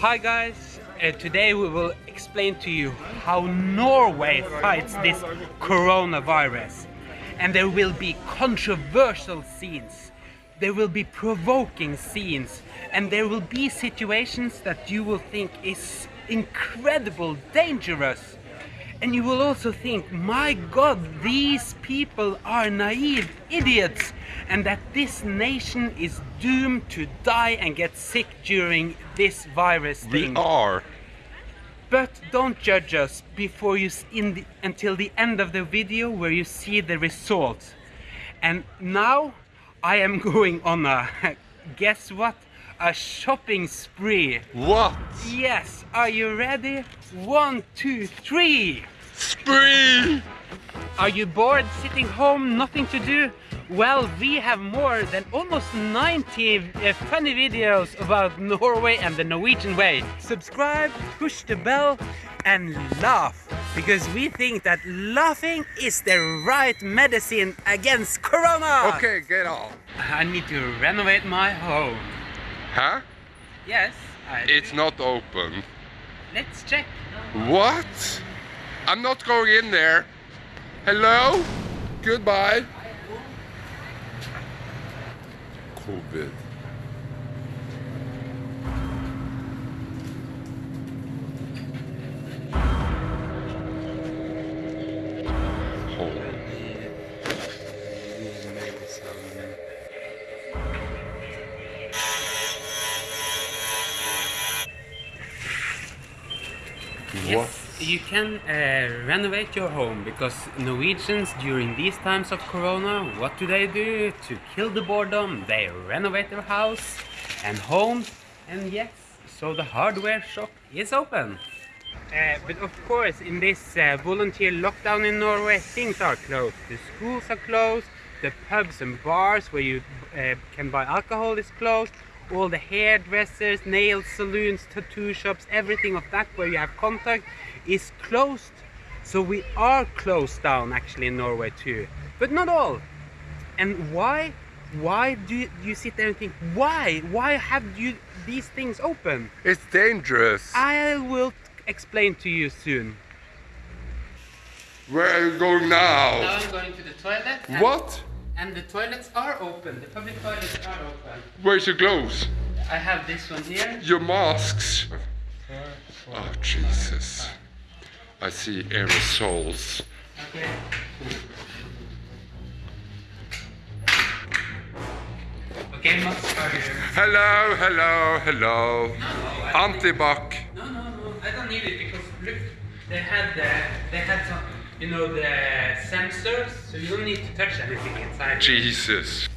Hi guys, uh, today we will explain to you how Norway fights this coronavirus. And there will be controversial scenes, there will be provoking scenes, and there will be situations that you will think is incredible dangerous. And you will also think, my god, these people are naive idiots and that this nation is doomed to die and get sick during this virus thing. We are. But don't judge us before you in the, until the end of the video where you see the results. And now I am going on a guess what? A shopping spree. What? Yes, are you ready? One, two, three. Spree! Are you bored sitting home, nothing to do? Well, we have more than almost 90 uh, funny videos about Norway and the Norwegian way. Subscribe, push the bell and laugh because we think that laughing is the right medicine against Corona. Okay, get off. I need to renovate my home. Huh? Yes, I It's not open. Let's check. What? I'm not going in there. Hello? Goodbye. COVID. Home. What? You can uh, renovate your home because Norwegians during these times of Corona, what do they do to kill the boredom? They renovate their house and home, and yes, so the hardware shop is open. Uh, but of course, in this uh, volunteer lockdown in Norway, things are closed. The schools are closed, the pubs and bars where you uh, can buy alcohol is closed, all the hairdressers, nail saloons, tattoo shops, everything of that where you have contact is closed. So we are closed down actually in Norway too, but not all. And why? Why do you, do you sit there and think, why? Why have you these things open? It's dangerous. I will explain to you soon. Where are you going Now now? I'm going to the toilet. What? And the toilets are open. The public toilets are open. Where's your gloves? I have this one here. Your masks? Oh, Jesus. I see aerosols. Okay. Okay, Mats, are you? Hello, hello, hello. Antibac. No, no, no. I don't need it because look, they had the, they had some, you know, the sensors, so you don't need to touch anything inside. Jesus.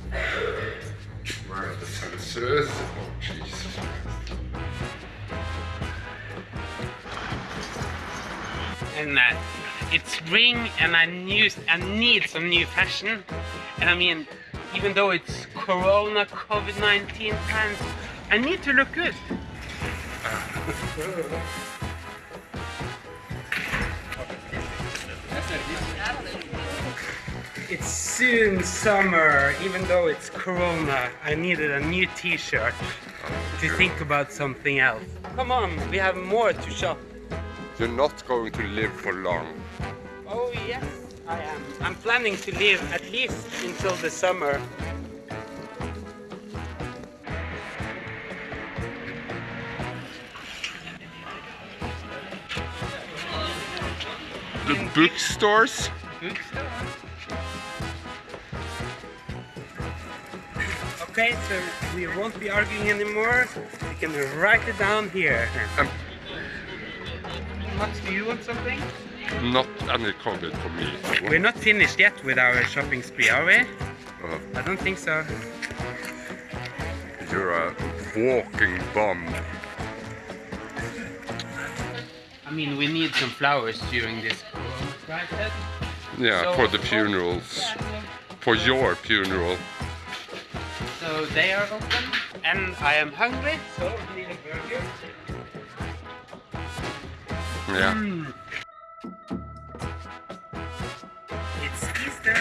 Where are the sensors? Oh, Jesus. and uh, it's spring and I need I need some new fashion and I mean even though it's corona covid-19 times I need to look good it's soon summer even though it's corona I needed a new t-shirt to think about something else come on we have more to shop You're not going to live for long. Oh yes, I am. I'm planning to live at least until the summer. The bookstores? Bookstore. Okay, so we won't be arguing anymore. We can write it down here. Um, Max, do you want something? not any COVID for me. We're not finished yet with our shopping spree, are we? Uh, I don't think so. you're a walking bomb. I mean, we need some flowers during this corona crisis. Yeah, So- for the funerals. For your funeral. So they are open, and I am hungry, so need a burger. Yeah. Mm. It's Easter,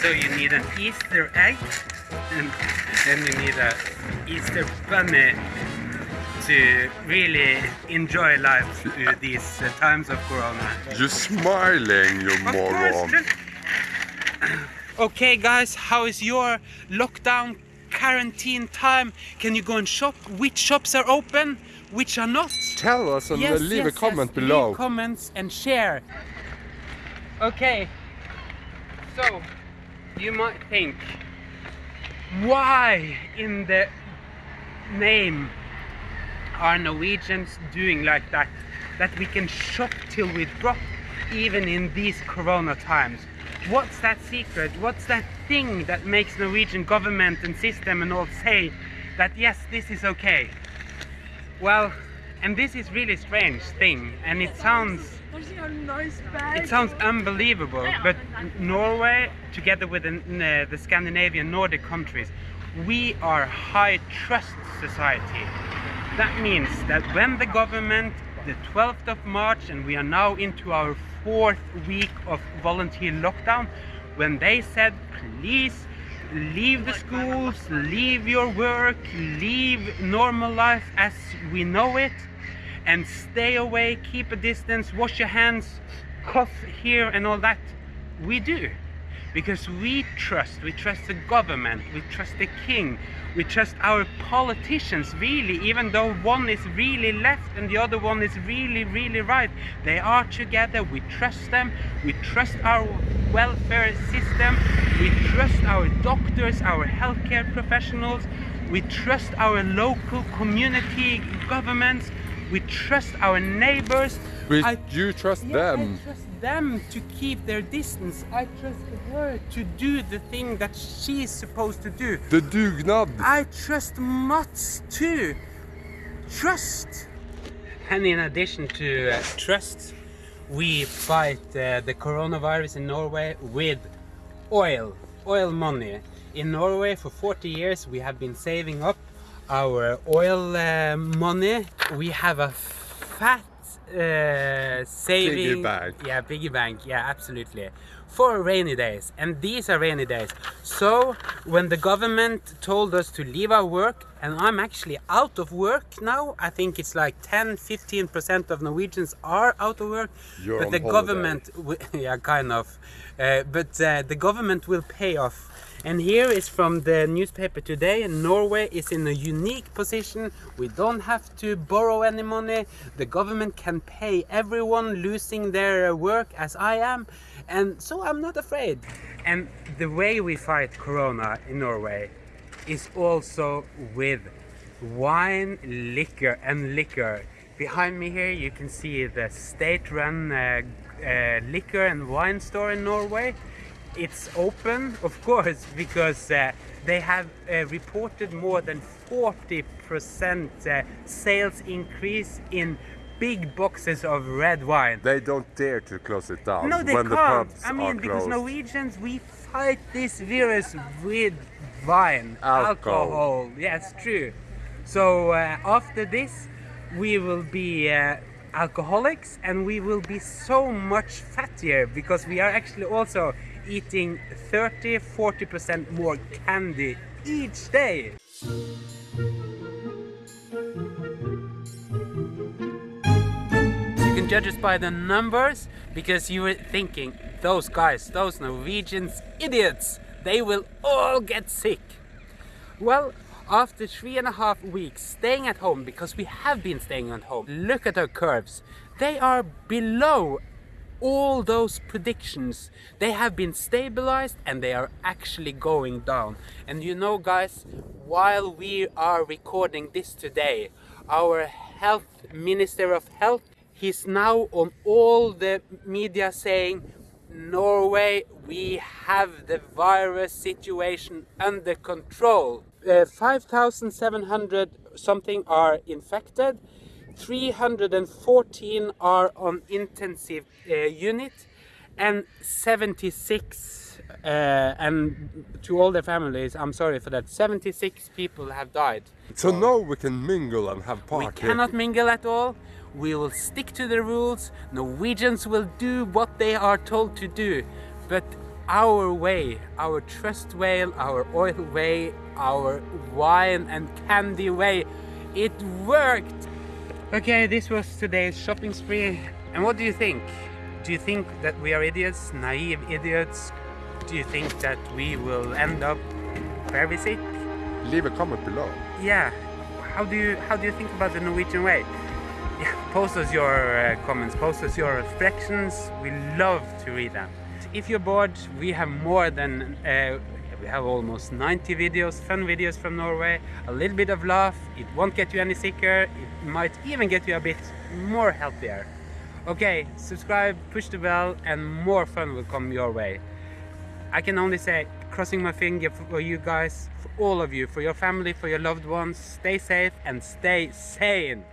so you need an Easter egg, and then you need a Easter bunny. To really enjoy life through these uh, times of Corona. You're smiling, you Of moron. Okay, guys, how is your lockdown quarantine time? Can you go and shop? Which shops are open? Which are not? Tell us and Yes, leave yes, a comment yes. below. Leave comments and share. Okay. So, you might think, why in the name are Norwegians doing like that? That we can shop till we drop even in these corona times. What's that secret? What's that thing that makes Norwegian government and system and all say that yes, this is okay? Well, and this is really strange thing, and it sounds it sounds unbelievable. But Norway, together with the, uh, the Scandinavian Nordic countries, we are high trust society. That means that when the government, the 12th of March, and we are now into our fourth week of volunteer lockdown, when they said, please leave the schools, leave your work, leave normal life as we know it, and stay away, keep a distance, wash your hands, cough here and all that, we do. Because we trust, we trust the government, we trust the king, we trust our politicians really, even though one is really left and the other one is really, really right. They are together, we trust them, we trust our welfare system, we trust our doctors, our healthcare professionals, we trust our local community governments, we trust our neighbors. We, I- you trust yeah, them. I trust them to keep their distance. I trust her to do the thing that she's supposed to do. The dugnad. I trust Mats too. Trust. And in addition to uh, trust, we fight uh, the coronavirus in Norway with oil, oil money. In Norway, for 40 years, we have been saving up our oil uh, money. We have a fat uh, saving bank. yeah, piggy bank. Yeah, absolutely. For rainy days, and these are rainy days. So when the government told us to leave our work, and I'm actually out of work now. I think it's like 10-15% of Norwegians are out of work. You're but the holiday. government, yeah, kind of. Uh, but uh, the government will pay off. And here is from the newspaper today. Norway is in a unique position. We don't have to borrow any money. The government can pay everyone losing their uh, work as I am. And so I'm not afraid. And the way we fight Corona in Norway is also with wine, liquor, and liquor. Behind me here, you can see the state-run uh, uh, liquor and wine store in Norway. It's open, of course, because uh, they have uh, reported more than 40% uh, sales increase in big boxes of red wine. They don't dare to close it down No, they when can't. pubs I mean, are because closed. Norwegians, we fight this virus with wine, Alcohol. Yes, true. So uh, after this, we will be uh, alcoholics and we will be so much fattier because we are actually also eating 30 40% more candy each day. You can judge us by the numbers because you were thinking, those guys, those Norwegians, idiots, they will all get sick. Well, after three and a half weeks staying at home, because we have been staying at home, look at our curves. They are below all those predictions. They have been stabilized and they are actually going down. And you know, guys, while we are recording this today, our health minister of health he's now on all the media saying Norway, we have the virus situation under control. Uh, 5,700 something are infected, 314 are on intensive uh, unit, and 76, uh, and to all their families, I'm sorry for that, 76 people have died. So now we can mingle and have party. We cannot mingle at all. We will stick to the rules. Norwegians will do what they are told to do. But our way, our trust whale, our oil way, our wine and candy way It worked! Okay, this was today's shopping spree. And what do you think? Do you think that we are idiots, naive idiots? Do you think that we will end up very sick? Leave a comment below. Yeah. How do you how do you think about the Norwegian way? Post us your uh, comments, post us your reflections. We love to read them. If you're bored, we have more than uh, we have almost 90 videos, fun videos from Norway, a little bit of laugh. It won't get you any sicker. It might even get you a bit more healthier. Okay, subscribe, push the bell, and more fun will come your way. I can only say, crossing my finger for you guys, for all of you, for your family, for your loved ones. Stay safe and stay sane.